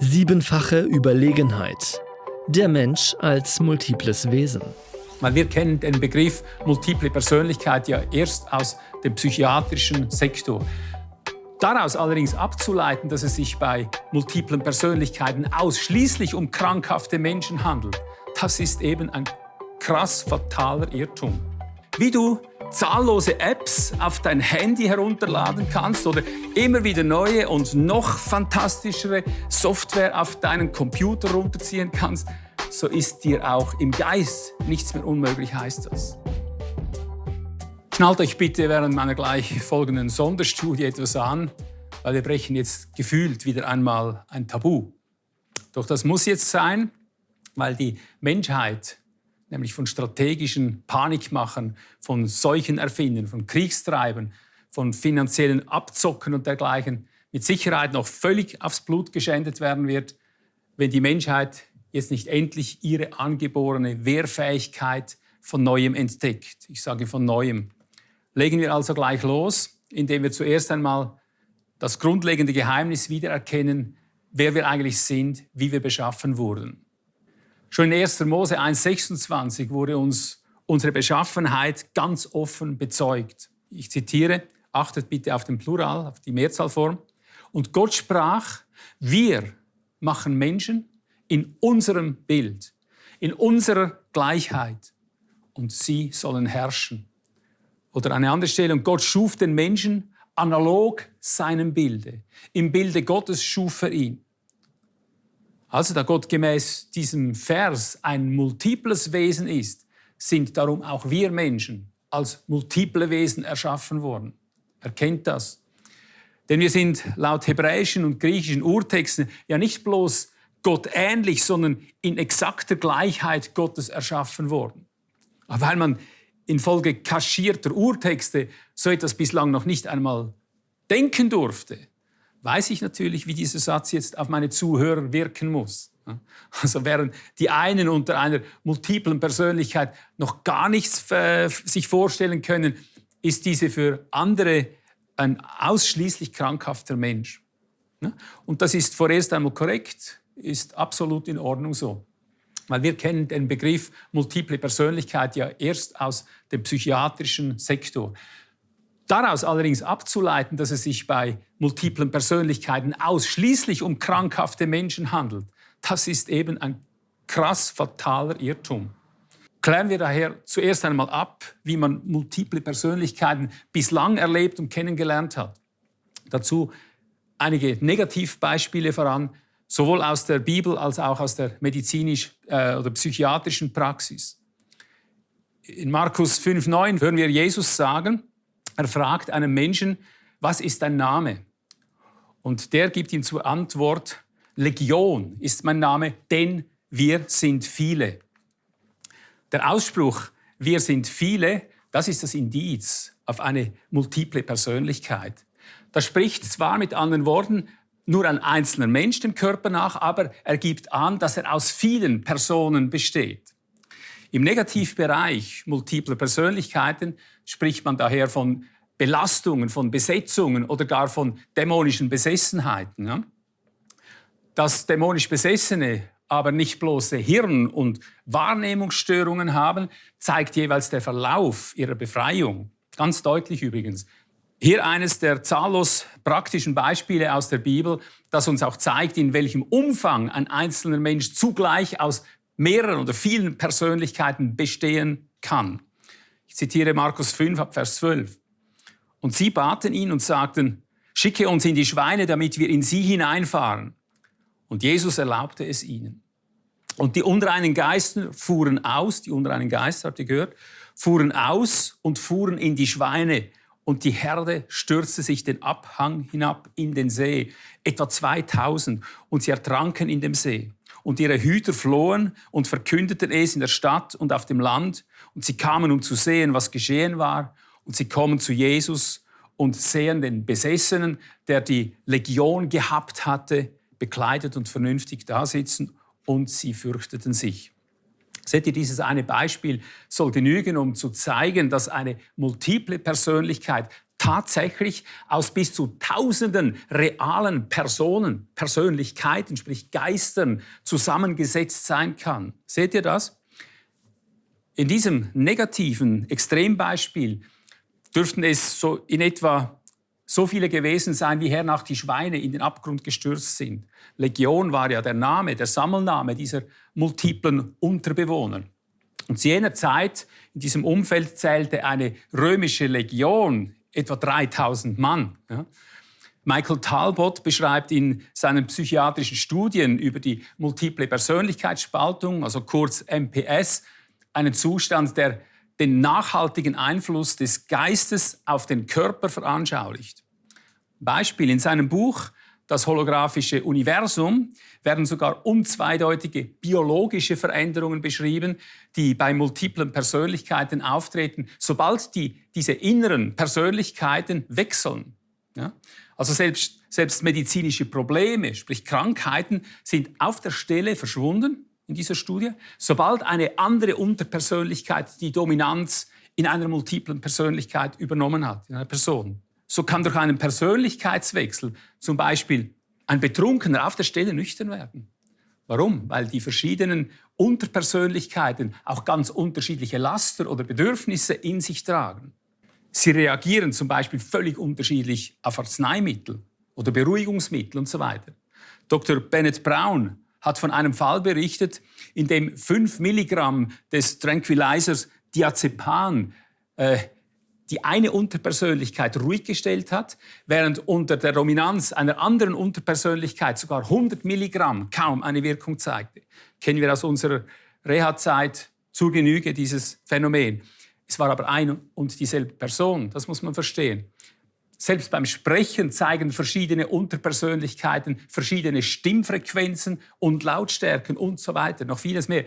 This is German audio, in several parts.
Siebenfache Überlegenheit. Der Mensch als multiples Wesen. Wir kennen den Begriff multiple Persönlichkeit ja erst aus dem psychiatrischen Sektor. Daraus allerdings abzuleiten, dass es sich bei multiplen Persönlichkeiten ausschließlich um krankhafte Menschen handelt, das ist eben ein krass fataler Irrtum. Wie du zahllose Apps auf dein Handy herunterladen kannst oder immer wieder neue und noch fantastischere Software auf deinen Computer runterziehen kannst, so ist dir auch im Geist nichts mehr unmöglich, heißt das. Schnallt euch bitte während meiner gleich folgenden Sonderstudie etwas an, weil wir brechen jetzt gefühlt wieder einmal ein Tabu. Doch das muss jetzt sein, weil die Menschheit nämlich von strategischen Panikmachern, von Seuchen erfinden, von Kriegstreibern, von finanziellen Abzocken und dergleichen mit Sicherheit noch völlig aufs Blut geschändet werden wird, wenn die Menschheit jetzt nicht endlich ihre angeborene Wehrfähigkeit von Neuem entdeckt. Ich sage von Neuem. Legen wir also gleich los, indem wir zuerst einmal das grundlegende Geheimnis wiedererkennen, wer wir eigentlich sind, wie wir beschaffen wurden. Schon in 1. Mose 1,26 wurde uns unsere Beschaffenheit ganz offen bezeugt. Ich zitiere, achtet bitte auf den Plural, auf die Mehrzahlform. Und Gott sprach, wir machen Menschen in unserem Bild, in unserer Gleichheit und sie sollen herrschen. Oder eine andere Stelle, und Gott schuf den Menschen analog seinem Bilde. Im Bilde Gottes schuf er ihn. Also da Gott gemäß diesem Vers ein multiples Wesen ist, sind darum auch wir Menschen als multiple Wesen erschaffen worden. Erkennt das. Denn wir sind laut hebräischen und griechischen Urtexten ja nicht bloß Gott ähnlich, sondern in exakter Gleichheit Gottes erschaffen worden. Aber weil man infolge kaschierter Urtexte so etwas bislang noch nicht einmal denken durfte, weiß ich natürlich, wie dieser Satz jetzt auf meine Zuhörer wirken muss. Also während die einen unter einer multiplen Persönlichkeit noch gar nichts äh, sich vorstellen können, ist diese für andere ein ausschließlich krankhafter Mensch. Und das ist vorerst einmal korrekt, ist absolut in Ordnung so. Weil wir kennen den Begriff multiple Persönlichkeit ja erst aus dem psychiatrischen Sektor. Daraus allerdings abzuleiten, dass es sich bei multiplen Persönlichkeiten ausschließlich um krankhafte Menschen handelt, das ist eben ein krass fataler Irrtum. Klären wir daher zuerst einmal ab, wie man multiple Persönlichkeiten bislang erlebt und kennengelernt hat. Dazu einige Negativbeispiele voran, sowohl aus der Bibel als auch aus der medizinisch äh, oder psychiatrischen Praxis. In Markus 5,9 hören wir Jesus sagen, er fragt einen Menschen, was ist dein Name? Und der gibt ihm zur Antwort, Legion ist mein Name, denn wir sind viele. Der Ausspruch, wir sind viele, das ist das Indiz auf eine multiple Persönlichkeit. Das spricht zwar mit anderen Worten nur ein einzelner Mensch dem Körper nach, aber er gibt an, dass er aus vielen Personen besteht. Im Negativbereich multipler Persönlichkeiten spricht man daher von Belastungen, von Besetzungen oder gar von dämonischen Besessenheiten. Ja? Dass dämonisch Besessene aber nicht bloße Hirn- und Wahrnehmungsstörungen haben, zeigt jeweils der Verlauf ihrer Befreiung. Ganz deutlich übrigens. Hier eines der zahllos praktischen Beispiele aus der Bibel, das uns auch zeigt, in welchem Umfang ein einzelner Mensch zugleich aus mehreren oder vielen Persönlichkeiten bestehen kann. Ich zitiere Markus 5 ab Vers 12. Und sie baten ihn und sagten, schicke uns in die Schweine, damit wir in sie hineinfahren. Und Jesus erlaubte es ihnen. Und die unreinen Geister fuhren aus, die unreinen Geister, habt ihr gehört, fuhren aus und fuhren in die Schweine. Und die Herde stürzte sich den Abhang hinab in den See, etwa 2000, und sie ertranken in dem See. Und ihre Hüter flohen und verkündeten es in der Stadt und auf dem Land. Und sie kamen, um zu sehen, was geschehen war. Und sie kommen zu Jesus und sehen den Besessenen, der die Legion gehabt hatte, bekleidet und vernünftig da sitzen und sie fürchteten sich. Seht ihr, dieses eine Beispiel soll genügen, um zu zeigen, dass eine multiple Persönlichkeit tatsächlich aus bis zu tausenden realen Personen, Persönlichkeiten, sprich Geistern, zusammengesetzt sein kann. Seht ihr das? In diesem negativen Extrembeispiel dürften es so in etwa so viele gewesen sein, wie hernach die Schweine in den Abgrund gestürzt sind. Legion war ja der Name, der Sammelname dieser multiplen Unterbewohner. Und zu jener Zeit, in diesem Umfeld zählte eine römische Legion etwa 3000 Mann. Ja. Michael Talbot beschreibt in seinen psychiatrischen Studien über die multiple Persönlichkeitsspaltung, also kurz MPS, einen Zustand, der den nachhaltigen Einfluss des Geistes auf den Körper veranschaulicht. Beispiel in seinem Buch Das holographische Universum werden sogar unzweideutige biologische Veränderungen beschrieben, die bei multiplen Persönlichkeiten auftreten, sobald die, diese inneren Persönlichkeiten wechseln. Ja? Also selbst, selbst medizinische Probleme, sprich Krankheiten, sind auf der Stelle verschwunden in dieser Studie, sobald eine andere Unterpersönlichkeit die Dominanz in einer multiplen Persönlichkeit übernommen hat, in einer Person. So kann durch einen Persönlichkeitswechsel zum Beispiel ein Betrunkener auf der Stelle nüchtern werden. Warum? Weil die verschiedenen Unterpersönlichkeiten auch ganz unterschiedliche Laster oder Bedürfnisse in sich tragen. Sie reagieren zum Beispiel völlig unterschiedlich auf Arzneimittel oder Beruhigungsmittel und so weiter. Dr. Bennett Brown hat von einem Fall berichtet, in dem 5 Milligramm des Tranquilizers Diazepam äh, die eine Unterpersönlichkeit ruhig gestellt hat, während unter der Dominanz einer anderen Unterpersönlichkeit sogar 100 Milligramm kaum eine Wirkung zeigte. Kennen wir aus unserer Reha-Zeit zur Genüge dieses Phänomen. Es war aber eine und dieselbe Person, das muss man verstehen. Selbst beim Sprechen zeigen verschiedene Unterpersönlichkeiten verschiedene Stimmfrequenzen und Lautstärken und so weiter, noch vieles mehr.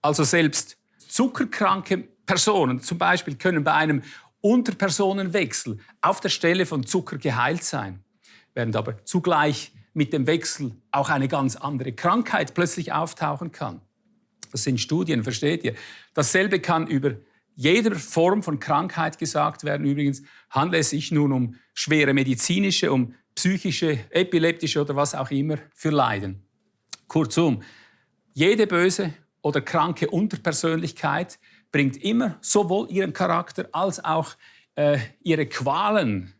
Also selbst zuckerkranke Personen zum Beispiel können bei einem Unterpersonenwechsel auf der Stelle von Zucker geheilt sein, während aber zugleich mit dem Wechsel auch eine ganz andere Krankheit plötzlich auftauchen kann. Das sind Studien, versteht ihr? Dasselbe kann über jeder Form von Krankheit gesagt werden. Übrigens handelt es sich nun um schwere medizinische, um psychische, epileptische oder was auch immer für Leiden. Kurzum, jede böse oder kranke Unterpersönlichkeit bringt immer sowohl ihren Charakter als auch äh, ihre Qualen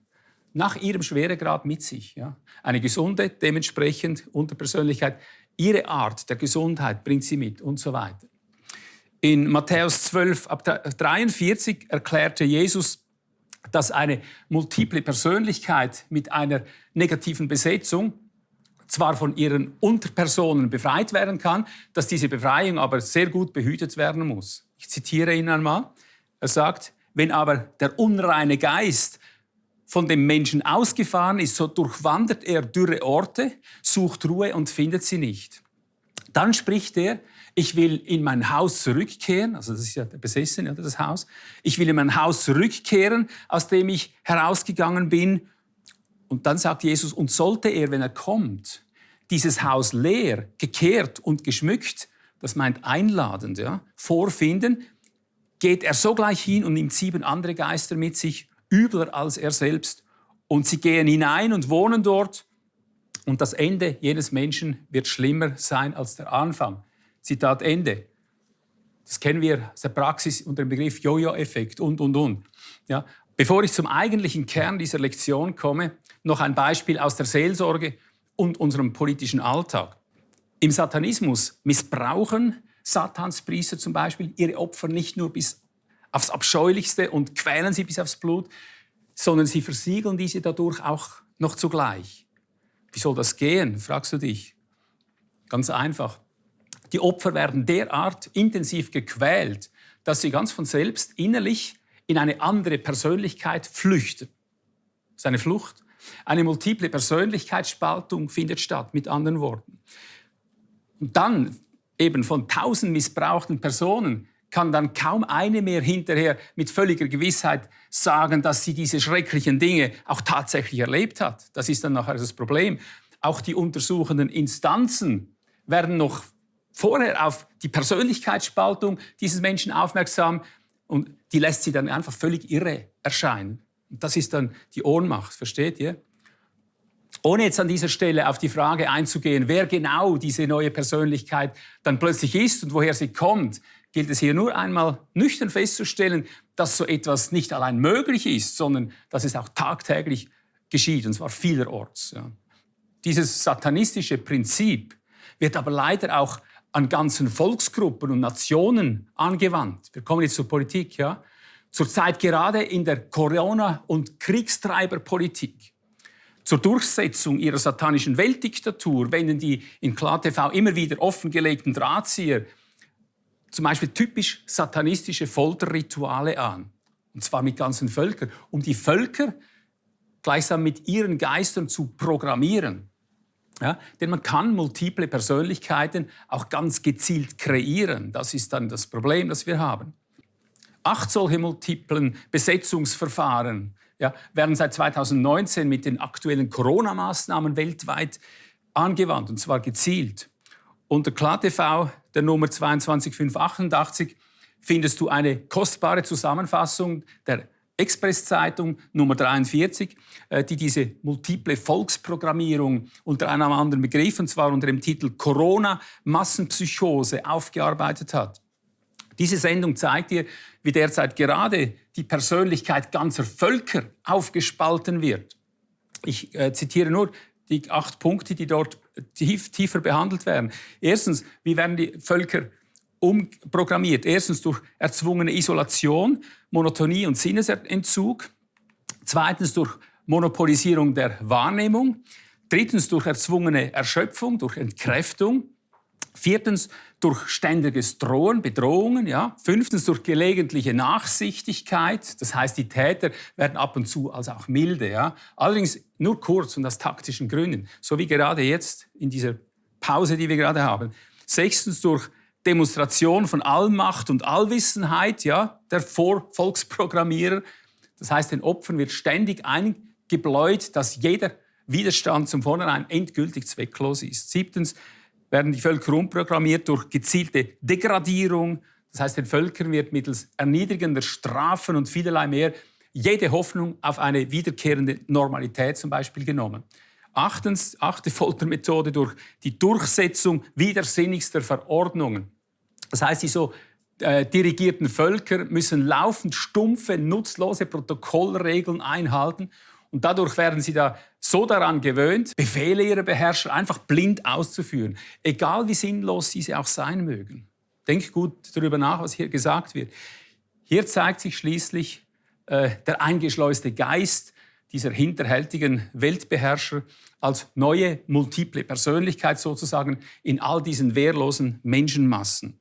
nach ihrem Schweregrad mit sich. Ja? Eine gesunde, dementsprechend Unterpersönlichkeit, ihre Art der Gesundheit bringt sie mit und so weiter. In Matthäus 12 ab 43 erklärte Jesus, dass eine multiple Persönlichkeit mit einer negativen Besetzung zwar von ihren Unterpersonen befreit werden kann, dass diese Befreiung aber sehr gut behütet werden muss. Ich zitiere ihn einmal. Er sagt, wenn aber der unreine Geist von dem Menschen ausgefahren ist, so durchwandert er dürre Orte, sucht Ruhe und findet sie nicht. Dann spricht er, ich will in mein Haus zurückkehren, also das ist ja der Besessene, das Haus, ich will in mein Haus zurückkehren, aus dem ich herausgegangen bin. Und dann sagt Jesus, und sollte er, wenn er kommt, dieses Haus leer, gekehrt und geschmückt, das meint einladend, ja, vorfinden, geht er sogleich hin und nimmt sieben andere Geister mit sich, übler als er selbst. Und sie gehen hinein und wohnen dort. Und das Ende jenes Menschen wird schlimmer sein als der Anfang. Zitat Ende. Das kennen wir aus der Praxis unter dem Begriff Jojo-Effekt und, und, und. Ja. Bevor ich zum eigentlichen Kern dieser Lektion komme, noch ein Beispiel aus der Seelsorge und unserem politischen Alltag. Im Satanismus missbrauchen Satanspriester zum Beispiel ihre Opfer nicht nur bis aufs Abscheulichste und quälen sie bis aufs Blut, sondern sie versiegeln diese dadurch auch noch zugleich. Wie soll das gehen, fragst du dich? Ganz einfach. Die Opfer werden derart intensiv gequält, dass sie ganz von selbst innerlich in eine andere Persönlichkeit flüchten. Das ist eine Flucht. Eine multiple Persönlichkeitsspaltung findet statt, mit anderen Worten. Und dann eben von tausend missbrauchten Personen kann dann kaum eine mehr hinterher mit völliger Gewissheit sagen, dass sie diese schrecklichen Dinge auch tatsächlich erlebt hat. Das ist dann nachher das Problem. Auch die untersuchenden Instanzen werden noch vorher auf die Persönlichkeitsspaltung dieses Menschen aufmerksam und die lässt sie dann einfach völlig irre erscheinen. Das ist dann die Ohnmacht, versteht ihr? Ohne jetzt an dieser Stelle auf die Frage einzugehen, wer genau diese neue Persönlichkeit dann plötzlich ist und woher sie kommt, gilt es hier nur einmal nüchtern festzustellen, dass so etwas nicht allein möglich ist, sondern dass es auch tagtäglich geschieht, und zwar vielerorts. Ja. Dieses satanistische Prinzip wird aber leider auch an ganzen Volksgruppen und Nationen angewandt. Wir kommen jetzt zur Politik. Ja. Zurzeit gerade in der Corona- und Kriegstreiberpolitik. Zur Durchsetzung ihrer satanischen Weltdiktatur wenden die in KlarTV immer wieder offengelegten Drahtzieher zum Beispiel typisch satanistische Folterrituale an. Und zwar mit ganzen Völkern, um die Völker gleichsam mit ihren Geistern zu programmieren. Ja, denn man kann multiple Persönlichkeiten auch ganz gezielt kreieren. Das ist dann das Problem, das wir haben. Acht solche multiplen Besetzungsverfahren ja, werden seit 2019 mit den aktuellen Corona-Maßnahmen weltweit angewandt, und zwar gezielt. Unter KlarTV, der Nummer 22588, findest du eine kostbare Zusammenfassung der Expresszeitung Nummer 43, äh, die diese multiple Volksprogrammierung unter einem anderen Begriff, und zwar unter dem Titel Corona-Massenpsychose, aufgearbeitet hat. Diese Sendung zeigt dir, wie derzeit gerade die Persönlichkeit ganzer Völker aufgespalten wird. Ich äh, zitiere nur die acht Punkte, die dort tief, tiefer behandelt werden. Erstens, wie werden die Völker umprogrammiert? Erstens durch erzwungene Isolation, Monotonie und Sinnesentzug. Zweitens durch Monopolisierung der Wahrnehmung. Drittens durch erzwungene Erschöpfung, durch Entkräftung. Viertens durch ständiges Drohen, Bedrohungen. Ja. Fünftens durch gelegentliche Nachsichtigkeit. Das heißt, die Täter werden ab und zu als auch milde. Ja. Allerdings nur kurz und aus taktischen Gründen. So wie gerade jetzt in dieser Pause, die wir gerade haben. Sechstens durch Demonstration von Allmacht und Allwissenheit ja, der Vorvolksprogrammierer. Das heißt, den Opfern wird ständig eingebläut, dass jeder Widerstand zum Vornherein endgültig zwecklos ist. Siebtens werden die Völker umprogrammiert durch gezielte Degradierung. Das heißt, den Völkern wird mittels erniedrigender Strafen und vielerlei mehr jede Hoffnung auf eine wiederkehrende Normalität zum Beispiel genommen. Achtens, achte Foltermethode durch die Durchsetzung widersinnigster Verordnungen. Das heißt, die so äh, dirigierten Völker müssen laufend stumpfe, nutzlose Protokollregeln einhalten und dadurch werden sie da so daran gewöhnt, Befehle ihrer Beherrscher einfach blind auszuführen, egal wie sinnlos diese auch sein mögen. Denk gut darüber nach, was hier gesagt wird. Hier zeigt sich schließlich äh, der eingeschleuste Geist dieser hinterhältigen Weltbeherrscher als neue multiple Persönlichkeit sozusagen in all diesen wehrlosen Menschenmassen.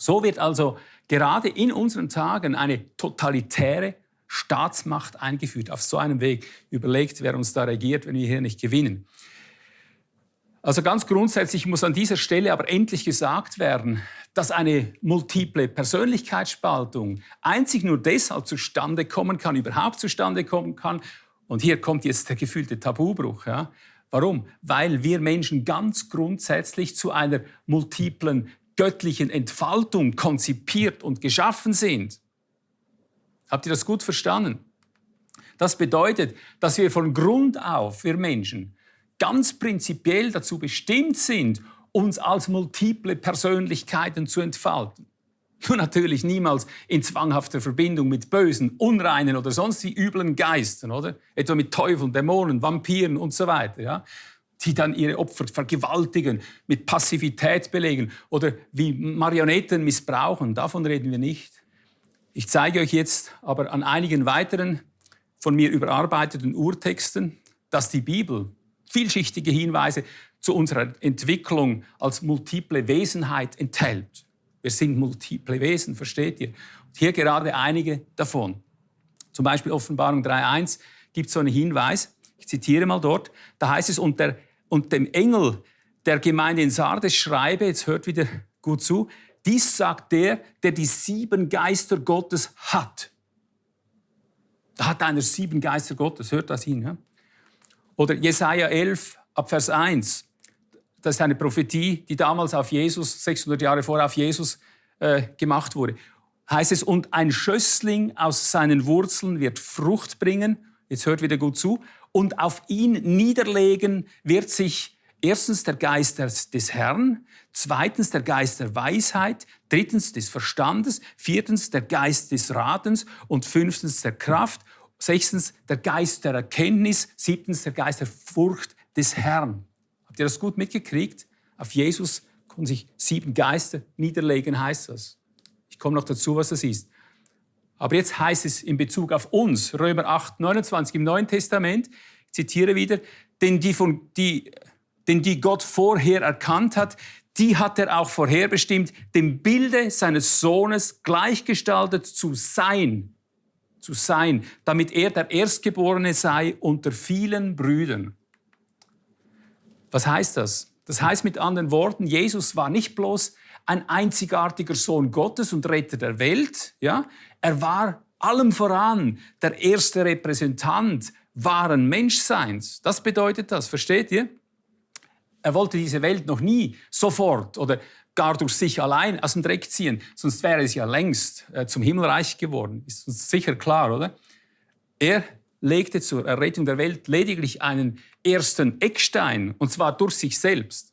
So wird also gerade in unseren Tagen eine totalitäre Staatsmacht eingeführt. Auf so einem Weg überlegt, wer uns da regiert, wenn wir hier nicht gewinnen. Also ganz grundsätzlich muss an dieser Stelle aber endlich gesagt werden, dass eine multiple Persönlichkeitsspaltung einzig nur deshalb zustande kommen kann, überhaupt zustande kommen kann. Und hier kommt jetzt der gefühlte Tabubruch. Ja? Warum? Weil wir Menschen ganz grundsätzlich zu einer multiplen göttlichen Entfaltung konzipiert und geschaffen sind. Habt ihr das gut verstanden? Das bedeutet, dass wir von Grund auf, wir Menschen, ganz prinzipiell dazu bestimmt sind, uns als multiple Persönlichkeiten zu entfalten. Nur natürlich niemals in zwanghafter Verbindung mit bösen, unreinen oder sonst wie üblen Geistern, oder? Etwa mit Teufeln, Dämonen, Vampiren und so weiter, ja? Die dann ihre Opfer vergewaltigen, mit Passivität belegen oder wie Marionetten missbrauchen. Davon reden wir nicht. Ich zeige euch jetzt aber an einigen weiteren von mir überarbeiteten Urtexten, dass die Bibel vielschichtige Hinweise zu unserer Entwicklung als multiple Wesenheit enthält. Wir sind multiple Wesen, versteht ihr? Und hier gerade einige davon. Zum Beispiel Offenbarung 3.1 gibt so einen Hinweis, ich zitiere mal dort, da heißt es, und, der, und dem Engel der Gemeinde in Sardes schreibe, jetzt hört wieder gut zu, dies sagt der, der die sieben Geister Gottes hat. Da hat einer sieben Geister Gottes, hört das hin. Ja? Oder Jesaja 11, ab Vers 1. Das ist eine Prophetie, die damals auf Jesus, 600 Jahre vorher auf Jesus äh, gemacht wurde. heißt es, und ein Schössling aus seinen Wurzeln wird Frucht bringen. Jetzt hört wieder gut zu. Und auf ihn niederlegen wird sich erstens der Geist des Herrn, zweitens der Geist der Weisheit, drittens des Verstandes, viertens der Geist des Ratens und fünftens der Kraft, sechstens der Geist der Erkenntnis, siebtens der Geist der Furcht des Herrn. Habt ihr das gut mitgekriegt? Auf Jesus konnten sich sieben Geister niederlegen, heißt das. Ich komme noch dazu, was das ist. Aber jetzt heißt es in Bezug auf uns, Römer 8, 29 im Neuen Testament, ich zitiere wieder, denn die, von, die, denn die Gott vorher erkannt hat, die hat er auch vorherbestimmt, dem Bilde seines Sohnes gleichgestaltet zu sein, zu sein, damit er der Erstgeborene sei unter vielen Brüdern. Was heißt das? Das heißt mit anderen Worten, Jesus war nicht bloß ein einzigartiger Sohn Gottes und Retter der Welt, ja? er war allem voran der erste Repräsentant wahren Menschseins. Das bedeutet das, versteht ihr? Er wollte diese Welt noch nie sofort oder gar durch sich allein aus dem Dreck ziehen, sonst wäre es ja längst äh, zum Himmelreich geworden. Ist uns sicher klar, oder? Er legte zur Errettung der Welt lediglich einen ersten Eckstein, und zwar durch sich selbst.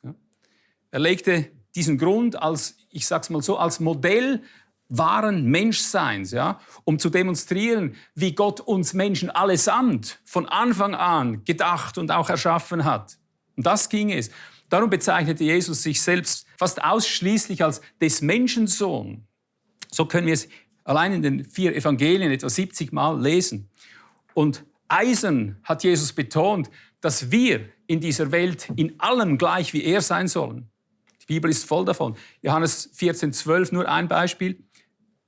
Er legte diesen Grund als, ich sag's mal so, als Modell wahren Menschseins, ja, um zu demonstrieren, wie Gott uns Menschen allesamt von Anfang an gedacht und auch erschaffen hat. Und das ging es. Darum bezeichnete Jesus sich selbst fast ausschließlich als des Menschensohn. So können wir es allein in den vier Evangelien etwa 70 Mal lesen. Und eisen hat Jesus betont, dass wir in dieser Welt in allem gleich wie er sein sollen. Die Bibel ist voll davon. Johannes 14, 12, nur ein Beispiel.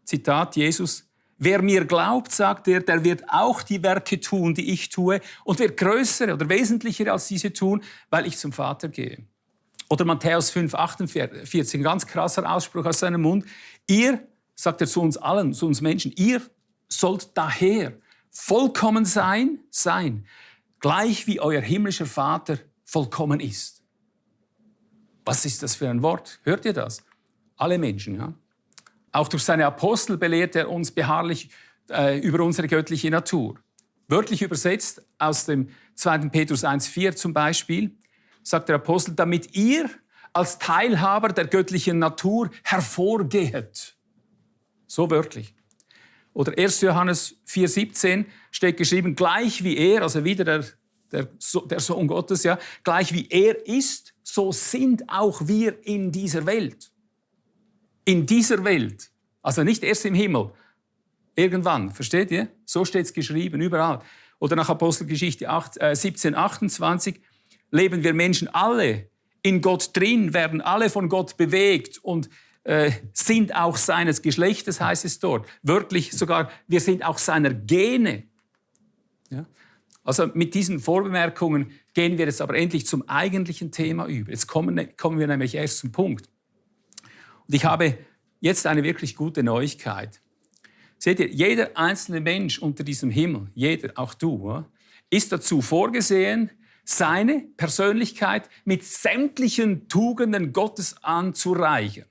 Zitat Jesus. Wer mir glaubt, sagt er, der wird auch die Werke tun, die ich tue, und wird größere oder wesentlichere als diese tun, weil ich zum Vater gehe. Oder Matthäus 5, 48, ein ganz krasser Ausspruch aus seinem Mund. Ihr, sagt er zu uns allen, zu uns Menschen, ihr sollt daher vollkommen sein, sein, gleich wie euer himmlischer Vater vollkommen ist. Was ist das für ein Wort? Hört ihr das? Alle Menschen, ja? Auch durch seine Apostel belehrt er uns beharrlich äh, über unsere göttliche Natur. Wörtlich übersetzt aus dem 2. Petrus 1,4 zum Beispiel, sagt der Apostel, damit ihr als Teilhaber der göttlichen Natur hervorgehet. So wörtlich. Oder 1. Johannes 4,17 steht geschrieben, gleich wie er, also wieder der, der, der Sohn Gottes, ja, gleich wie er ist, so sind auch wir in dieser Welt. In dieser Welt. Also nicht erst im Himmel. Irgendwann, versteht ihr? So steht es geschrieben, überall. Oder nach Apostelgeschichte 8, äh, 17, 28 leben wir Menschen alle in Gott drin, werden alle von Gott bewegt und äh, sind auch seines Geschlechtes, heißt es dort. Wörtlich sogar, wir sind auch seiner Gene. Ja? Also mit diesen Vorbemerkungen gehen wir jetzt aber endlich zum eigentlichen Thema über. Jetzt kommen, ne, kommen wir nämlich erst zum Punkt. Und ich habe jetzt eine wirklich gute Neuigkeit. Seht ihr, jeder einzelne Mensch unter diesem Himmel, jeder, auch du, ist dazu vorgesehen, seine Persönlichkeit mit sämtlichen Tugenden Gottes anzureichern.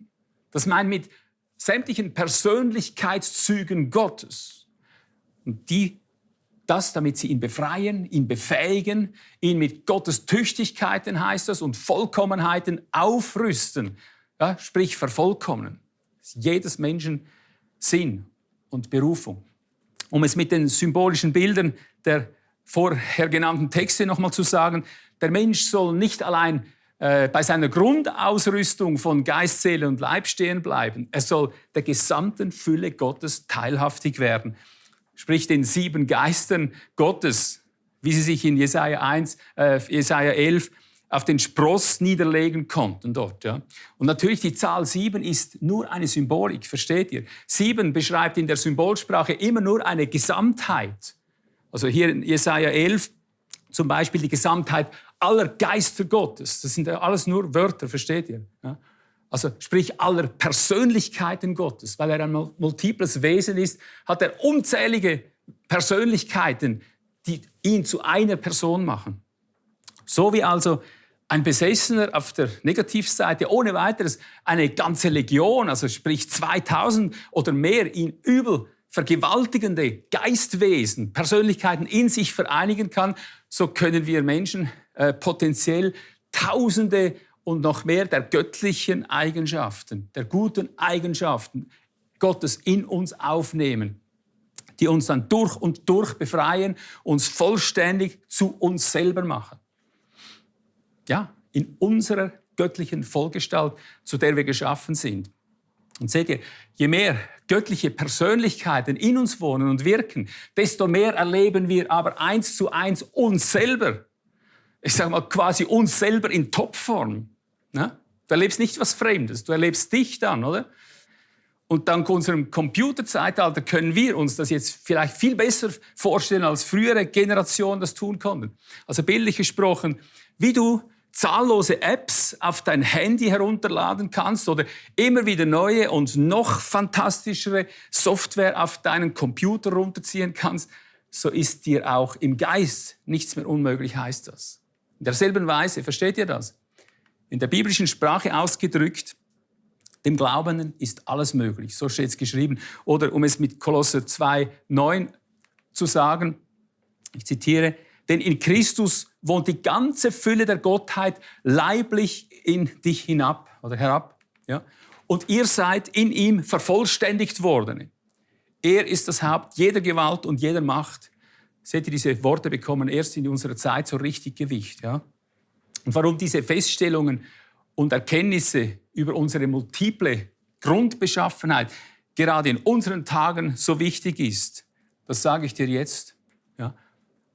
Das meint mit sämtlichen Persönlichkeitszügen Gottes. Und die, das, damit sie ihn befreien, ihn befähigen, ihn mit Gottes Tüchtigkeiten, heißt das, und Vollkommenheiten aufrüsten, ja, sprich vervollkommnen. Das ist jedes Menschen Sinn und Berufung. Um es mit den symbolischen Bildern der vorher genannten Texte nochmal zu sagen, der Mensch soll nicht allein äh, bei seiner Grundausrüstung von Geist, Seele und Leib stehen bleiben. Er soll der gesamten Fülle Gottes teilhaftig werden. Sprich den sieben Geistern Gottes, wie sie sich in Jesaja 1, äh, Jesaja 11 auf den Spross niederlegen konnten dort. Ja. Und natürlich die Zahl sieben ist nur eine Symbolik, versteht ihr? Sieben beschreibt in der Symbolsprache immer nur eine Gesamtheit. Also hier in Jesaja 11 zum Beispiel die Gesamtheit aller Geister Gottes. Das sind ja alles nur Wörter, versteht ihr? Ja? Also sprich aller Persönlichkeiten Gottes, weil er ein multiples Wesen ist, hat er unzählige Persönlichkeiten, die ihn zu einer Person machen. So wie also Ein Besessener auf der Negativseite ohne weiteres eine ganze Legion, also sprich 2000 oder mehr ihn übel vergewaltigende Geistwesen, Persönlichkeiten in sich vereinigen kann, so können wir Menschen äh, potenziell Tausende und noch mehr der göttlichen Eigenschaften, der guten Eigenschaften Gottes in uns aufnehmen, die uns dann durch und durch befreien, uns vollständig zu uns selber machen. Ja, in unserer göttlichen Vollgestalt, zu der wir geschaffen sind. Und seht ihr, je mehr göttliche Persönlichkeiten in uns wohnen und wirken, desto mehr erleben wir aber eins zu eins uns selber. Ich sage mal quasi uns selber in Topform. Ne? Du erlebst nicht was Fremdes, du erlebst dich dann, oder? Und dank unserem Computerzeitalter können wir uns das jetzt vielleicht viel besser vorstellen, als frühere Generationen das tun konnten. Also bildlich gesprochen, wie du zahllose Apps auf dein Handy herunterladen kannst oder immer wieder neue und noch fantastischere Software auf deinen Computer runterziehen kannst, so ist dir auch im Geist nichts mehr unmöglich, heißt das. In derselben Weise, versteht ihr das? In der biblischen Sprache ausgedrückt, dem Glaubenden ist alles möglich. So steht es geschrieben. Oder um es mit Kolosser 2, 9 zu sagen, ich zitiere, denn in Christus wohnt die ganze Fülle der Gottheit leiblich in dich hinab oder herab. Ja? Und ihr seid in ihm vervollständigt worden. Er ist das Haupt jeder Gewalt und jeder Macht. Seht ihr, diese Worte bekommen erst in unserer Zeit so richtig Gewicht. Ja? Und warum diese Feststellungen und Erkenntnisse über unsere multiple Grundbeschaffenheit gerade in unseren Tagen so wichtig ist, das sage ich dir jetzt. Ja?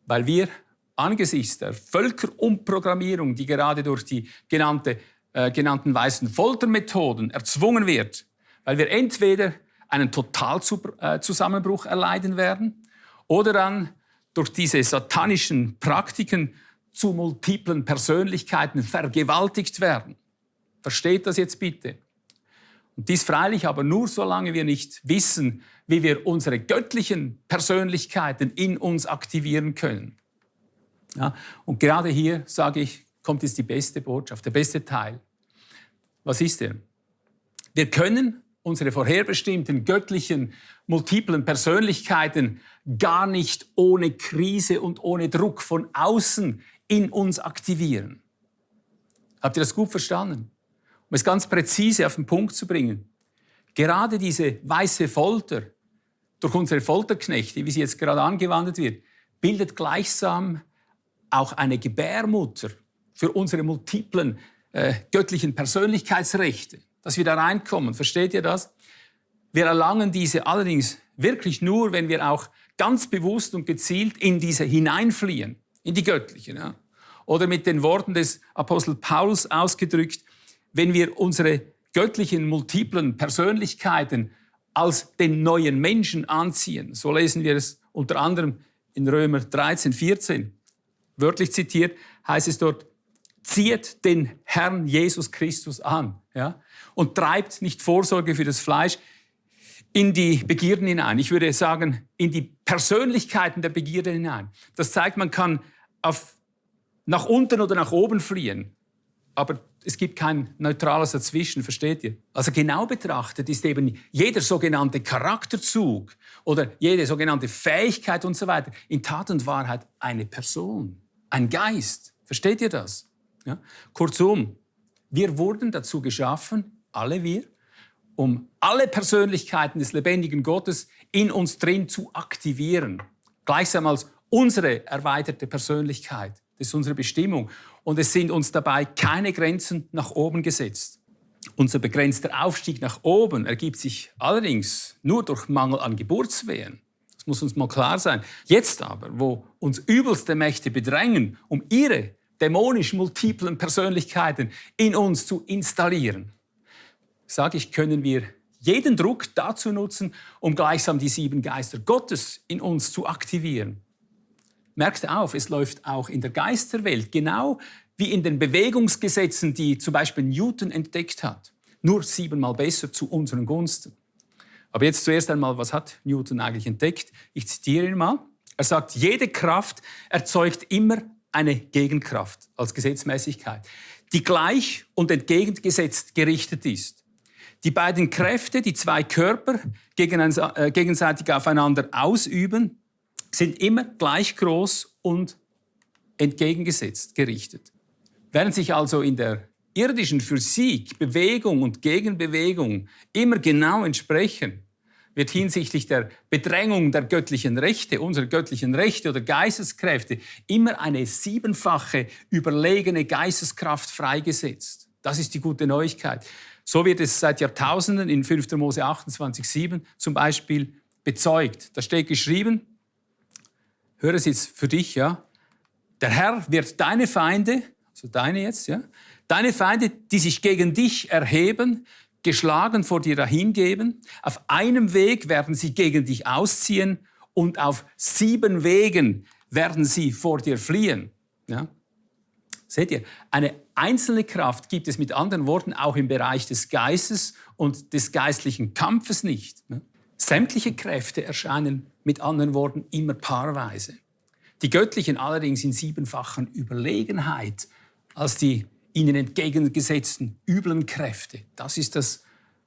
Weil wir angesichts der Völkerumprogrammierung, die gerade durch die genannte, äh, genannten weißen Foltermethoden erzwungen wird, weil wir entweder einen Totalzusammenbruch erleiden werden oder dann durch diese satanischen Praktiken zu multiplen Persönlichkeiten vergewaltigt werden. Versteht das jetzt bitte? Und dies freilich aber nur, solange wir nicht wissen, wie wir unsere göttlichen Persönlichkeiten in uns aktivieren können. Ja, und gerade hier, sage ich, kommt jetzt die beste Botschaft, der beste Teil. Was ist er? Wir können unsere vorherbestimmten göttlichen, multiplen Persönlichkeiten gar nicht ohne Krise und ohne Druck von außen in uns aktivieren. Habt ihr das gut verstanden? Um es ganz präzise auf den Punkt zu bringen. Gerade diese weiße Folter durch unsere Folterknechte, wie sie jetzt gerade angewandt wird, bildet gleichsam auch eine Gebärmutter für unsere multiplen äh, göttlichen Persönlichkeitsrechte, dass wir da reinkommen. Versteht ihr das? Wir erlangen diese allerdings wirklich nur, wenn wir auch ganz bewusst und gezielt in diese hineinfliehen, in die göttlichen. Ja? Oder mit den Worten des Apostel Paulus ausgedrückt, wenn wir unsere göttlichen, multiplen Persönlichkeiten als den neuen Menschen anziehen. So lesen wir es unter anderem in Römer 13, 14 wörtlich zitiert, heißt es dort, zieht den Herrn Jesus Christus an ja, und treibt nicht Vorsorge für das Fleisch in die Begierden hinein. Ich würde sagen, in die Persönlichkeiten der Begierde hinein. Das zeigt, man kann auf, nach unten oder nach oben fliehen, aber es gibt kein neutrales Dazwischen, versteht ihr? Also genau betrachtet ist eben jeder sogenannte Charakterzug oder jede sogenannte Fähigkeit und so weiter in Tat und Wahrheit eine Person ein Geist. Versteht ihr das? Ja? Kurzum, wir wurden dazu geschaffen, alle wir, um alle Persönlichkeiten des lebendigen Gottes in uns drin zu aktivieren. Gleichsam als unsere erweiterte Persönlichkeit. Das ist unsere Bestimmung. Und es sind uns dabei keine Grenzen nach oben gesetzt. Unser begrenzter Aufstieg nach oben ergibt sich allerdings nur durch Mangel an Geburtswehen. Das muss uns mal klar sein. Jetzt aber, wo uns übelste Mächte bedrängen, um ihre dämonisch multiplen Persönlichkeiten in uns zu installieren, sage ich, können wir jeden Druck dazu nutzen, um gleichsam die sieben Geister Gottes in uns zu aktivieren. Merkt auf, es läuft auch in der Geisterwelt genau wie in den Bewegungsgesetzen, die zum Beispiel Newton entdeckt hat. Nur siebenmal besser zu unseren Gunsten. Aber jetzt zuerst einmal, was hat Newton eigentlich entdeckt? Ich zitiere ihn mal. Er sagt, jede Kraft erzeugt immer eine Gegenkraft als Gesetzmäßigkeit, die gleich und entgegengesetzt gerichtet ist. Die beiden Kräfte, die zwei Körper äh, gegenseitig aufeinander ausüben, sind immer gleich groß und entgegengesetzt gerichtet. Während sich also in der irdischen Physik Bewegung und Gegenbewegung immer genau entsprechen, wird hinsichtlich der Bedrängung der göttlichen Rechte, unserer göttlichen Rechte oder Geisteskräfte, immer eine siebenfache überlegene Geisteskraft freigesetzt. Das ist die gute Neuigkeit. So wird es seit Jahrtausenden in 5. Mose 28, 7 zum Beispiel bezeugt. Da steht geschrieben, höre es jetzt für dich, ja, der Herr wird deine Feinde, also deine jetzt, ja, deine Feinde, die sich gegen dich erheben, geschlagen vor dir dahingeben. Auf einem Weg werden sie gegen dich ausziehen und auf sieben Wegen werden sie vor dir fliehen. Ja? Seht ihr, eine einzelne Kraft gibt es mit anderen Worten auch im Bereich des Geistes und des geistlichen Kampfes nicht. Ne? Sämtliche Kräfte erscheinen mit anderen Worten immer paarweise. Die göttlichen allerdings in siebenfachen Überlegenheit als die ihnen entgegengesetzten üblen Kräfte. Das ist das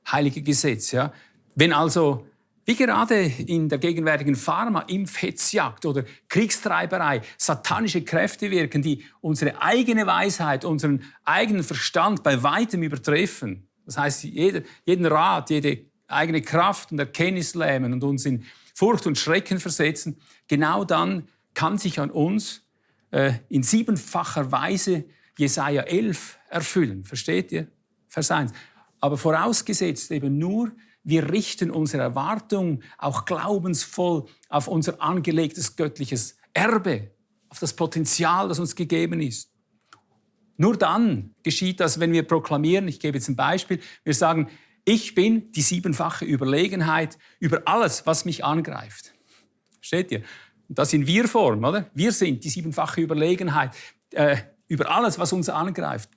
heilige Gesetz. Ja? Wenn also, wie gerade in der gegenwärtigen Pharma-Impfhetzjagd oder Kriegstreiberei, satanische Kräfte wirken, die unsere eigene Weisheit, unseren eigenen Verstand bei weitem übertreffen. Das heißt, jeder, jeden Rat, jede eigene Kraft und Erkenntnis lähmen und uns in Furcht und Schrecken versetzen, genau dann kann sich an uns äh, in siebenfacher Weise Jesaja 11 erfüllen. Versteht ihr? Vers 1. Aber vorausgesetzt eben nur, wir richten unsere Erwartung auch glaubensvoll auf unser angelegtes göttliches Erbe, auf das Potenzial, das uns gegeben ist. Nur dann geschieht das, wenn wir proklamieren, ich gebe jetzt ein Beispiel, wir sagen, ich bin die siebenfache Überlegenheit über alles, was mich angreift. Versteht ihr? Das in Wir-Form, oder? Wir sind die siebenfache Überlegenheit. Äh, über alles, was uns angreift.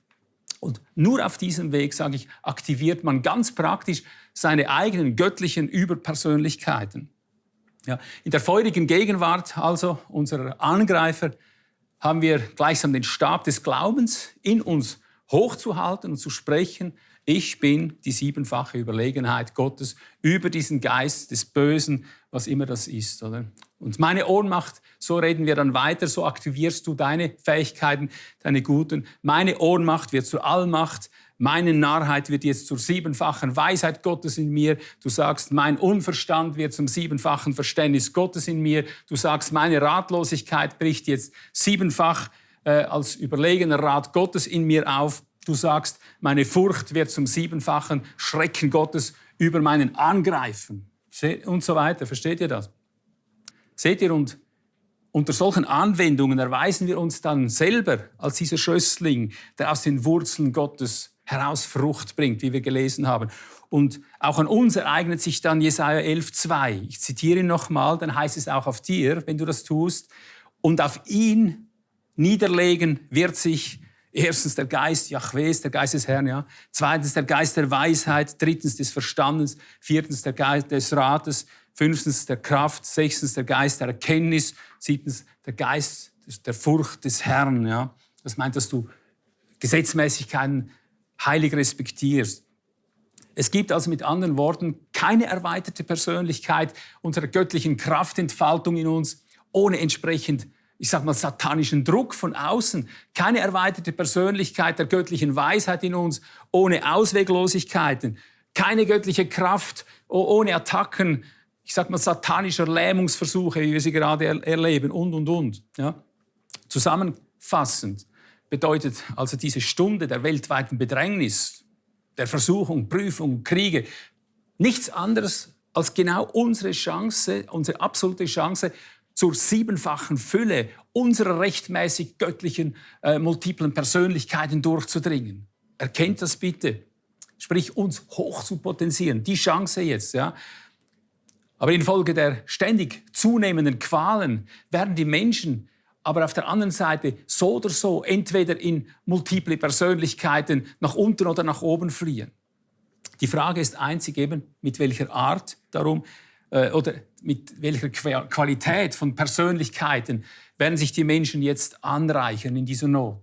Und nur auf diesem Weg, sage ich, aktiviert man ganz praktisch seine eigenen göttlichen Überpersönlichkeiten. Ja, in der feurigen Gegenwart also unserer Angreifer haben wir gleichsam den Stab des Glaubens in uns hochzuhalten und zu sprechen, ich bin die siebenfache Überlegenheit Gottes über diesen Geist des Bösen, was immer das ist. Oder? Und meine Ohnmacht, so reden wir dann weiter, so aktivierst du deine Fähigkeiten, deine guten. Meine Ohnmacht wird zur Allmacht, meine Narrheit wird jetzt zur siebenfachen Weisheit Gottes in mir. Du sagst, mein Unverstand wird zum siebenfachen Verständnis Gottes in mir. Du sagst, meine Ratlosigkeit bricht jetzt siebenfach äh, als überlegener Rat Gottes in mir auf. Du sagst, meine Furcht wird zum siebenfachen Schrecken Gottes über meinen Angreifen und so weiter. Versteht ihr das? Seht ihr, und unter solchen Anwendungen erweisen wir uns dann selber als dieser Schössling, der aus den Wurzeln Gottes heraus Frucht bringt, wie wir gelesen haben. Und auch an uns ereignet sich dann Jesaja 11,2. Ich zitiere ihn nochmal, dann heißt es auch auf dir, wenn du das tust. Und auf ihn niederlegen wird sich erstens der Geist Jahwes, der Geist des Herrn, ja. Zweitens der Geist der Weisheit. Drittens des Verstandens. Viertens der Geist des Rates fünftens der Kraft, sechstens der Geist der Erkenntnis, siebtens der Geist der Furcht des Herrn. Ja? Das meint, dass du Gesetzmäßigkeiten heilig respektierst. Es gibt also mit anderen Worten keine erweiterte Persönlichkeit unserer göttlichen Kraftentfaltung in uns ohne entsprechend, ich sag mal, satanischen Druck von außen. Keine erweiterte Persönlichkeit der göttlichen Weisheit in uns ohne Ausweglosigkeiten. Keine göttliche Kraft ohne Attacken ich sag mal, satanischer Lähmungsversuche, wie wir sie gerade er erleben und, und, und. Ja? Zusammenfassend bedeutet also diese Stunde der weltweiten Bedrängnis, der Versuchung, Prüfung, Kriege, nichts anderes als genau unsere Chance, unsere absolute Chance zur siebenfachen Fülle unserer rechtmäßig göttlichen äh, multiplen Persönlichkeiten durchzudringen. Erkennt das bitte. Sprich, uns hoch zu potenzieren. Die Chance jetzt, ja. Aber infolge der ständig zunehmenden Qualen werden die Menschen aber auf der anderen Seite so oder so entweder in multiple Persönlichkeiten nach unten oder nach oben fliehen. Die Frage ist einzig eben, mit welcher Art darum äh, oder mit welcher Qualität von Persönlichkeiten werden sich die Menschen jetzt anreichern in dieser Not.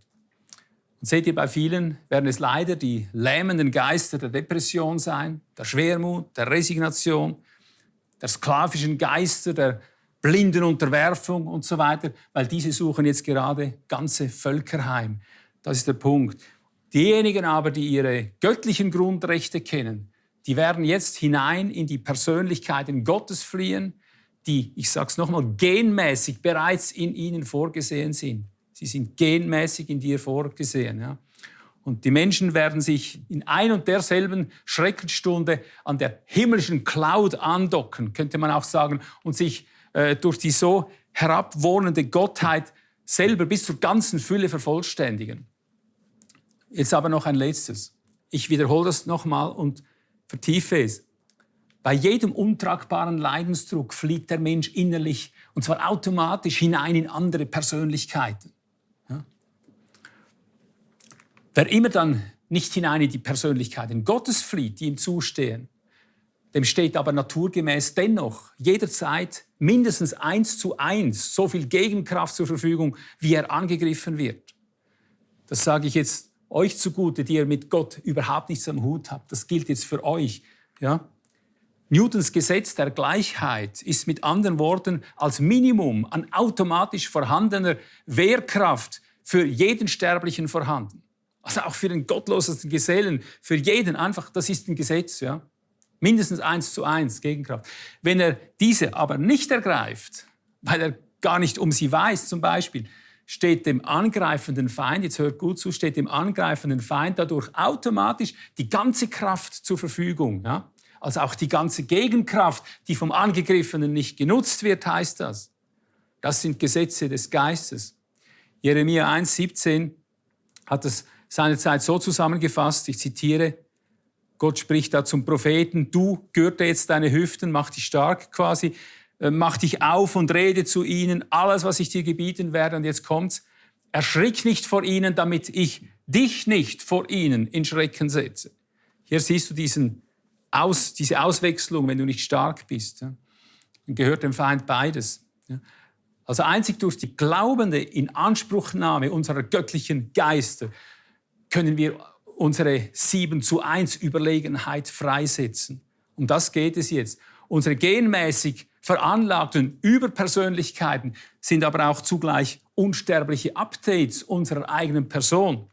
Und seht ihr, bei vielen werden es leider die lähmenden Geister der Depression sein, der Schwermut, der Resignation, der sklavischen Geister, der blinden Unterwerfung und so weiter, weil diese suchen jetzt gerade ganze Völker heim. Das ist der Punkt. Diejenigen aber, die ihre göttlichen Grundrechte kennen, die werden jetzt hinein in die Persönlichkeiten Gottes fliehen, die, ich sage es nochmal, genmäßig bereits in ihnen vorgesehen sind. Sie sind genmäßig in dir vorgesehen. Ja? Und die Menschen werden sich in ein und derselben Schreckensstunde an der himmlischen Cloud andocken, könnte man auch sagen, und sich äh, durch die so herabwohnende Gottheit selber bis zur ganzen Fülle vervollständigen. Jetzt aber noch ein letztes. Ich wiederhole das nochmal und vertiefe es. Bei jedem untragbaren Leidensdruck fliegt der Mensch innerlich, und zwar automatisch, hinein in andere Persönlichkeiten. Ja? Wer immer dann nicht hinein in die Persönlichkeiten Gottes flieht, die ihm zustehen, dem steht aber naturgemäß dennoch jederzeit mindestens eins zu eins so viel Gegenkraft zur Verfügung, wie er angegriffen wird. Das sage ich jetzt euch zugute, die ihr mit Gott überhaupt nichts am Hut habt. Das gilt jetzt für euch. Ja? Newtons Gesetz der Gleichheit ist mit anderen Worten als Minimum an automatisch vorhandener Wehrkraft für jeden Sterblichen vorhanden. Also auch für den gottlosesten Gesellen, für jeden einfach, das ist ein Gesetz. Ja? Mindestens eins zu eins Gegenkraft. Wenn er diese aber nicht ergreift, weil er gar nicht um sie weiß zum Beispiel, steht dem angreifenden Feind, jetzt hört gut zu, steht dem angreifenden Feind dadurch automatisch die ganze Kraft zur Verfügung. Ja? Also auch die ganze Gegenkraft, die vom Angegriffenen nicht genutzt wird, heißt das. Das sind Gesetze des Geistes. Jeremia 1,17 hat es seinerzeit so zusammengefasst, ich zitiere, Gott spricht da zum Propheten, du gürte jetzt deine Hüften, mach dich stark quasi, mach dich auf und rede zu ihnen, alles, was ich dir gebieten werde. Und jetzt kommt's, erschrick nicht vor ihnen, damit ich dich nicht vor ihnen in Schrecken setze. Hier siehst du diesen aus, diese Auswechslung, wenn du nicht stark bist. Dann gehört dem Feind beides. Also einzig durch die glaubende Inanspruchnahme unserer göttlichen Geister können wir unsere 7 zu 1 Überlegenheit freisetzen. Um das geht es jetzt. Unsere genmäßig veranlagten Überpersönlichkeiten sind aber auch zugleich unsterbliche Updates unserer eigenen Person.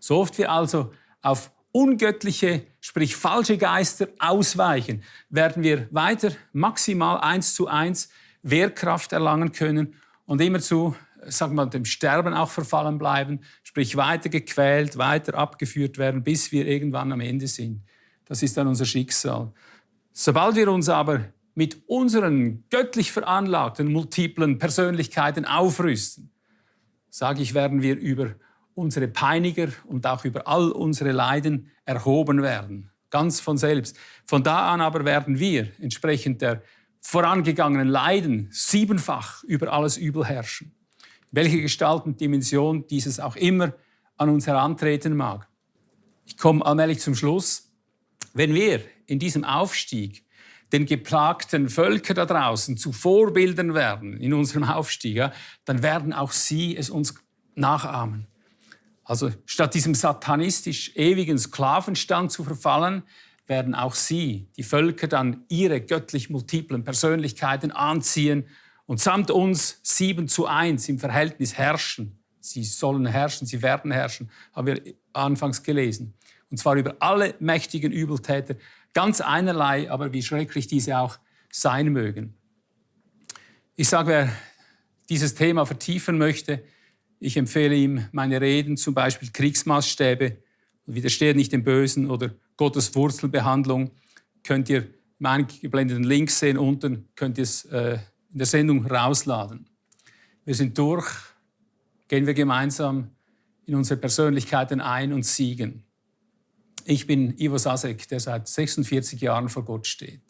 So oft wir also auf ungöttliche, sprich falsche Geister ausweichen, werden wir weiter maximal eins zu eins Wehrkraft erlangen können und immerzu sagen wir, dem Sterben auch verfallen bleiben, sprich weiter gequält, weiter abgeführt werden, bis wir irgendwann am Ende sind. Das ist dann unser Schicksal. Sobald wir uns aber mit unseren göttlich veranlagten multiplen Persönlichkeiten aufrüsten, sage ich, werden wir über unsere Peiniger und auch über all unsere Leiden erhoben werden. Ganz von selbst. Von da an aber werden wir entsprechend der vorangegangenen Leiden siebenfach über alles Übel herrschen welche Gestalt und Dimension dieses auch immer an uns herantreten mag. Ich komme allmählich zum Schluss. Wenn wir in diesem Aufstieg den geplagten Völkern da draußen zu Vorbildern werden in unserem Aufstieg, dann werden auch sie es uns nachahmen. Also statt diesem satanistisch ewigen Sklavenstand zu verfallen, werden auch sie, die Völker, dann ihre göttlich multiplen Persönlichkeiten anziehen und samt uns sieben zu eins im Verhältnis herrschen. Sie sollen herrschen, sie werden herrschen, haben wir anfangs gelesen. Und zwar über alle mächtigen Übeltäter, ganz einerlei, aber wie schrecklich diese auch sein mögen. Ich sage, wer dieses Thema vertiefen möchte, ich empfehle ihm meine Reden, zum Beispiel Kriegsmaßstäbe, widersteht nicht dem Bösen oder Gottes Wurzelbehandlung. Könnt ihr im eingeblendeten Link sehen, unten könnt ihr es äh, in der Sendung rausladen. Wir sind durch, gehen wir gemeinsam in unsere Persönlichkeiten ein und siegen. Ich bin Ivo Sasek, der seit 46 Jahren vor Gott steht.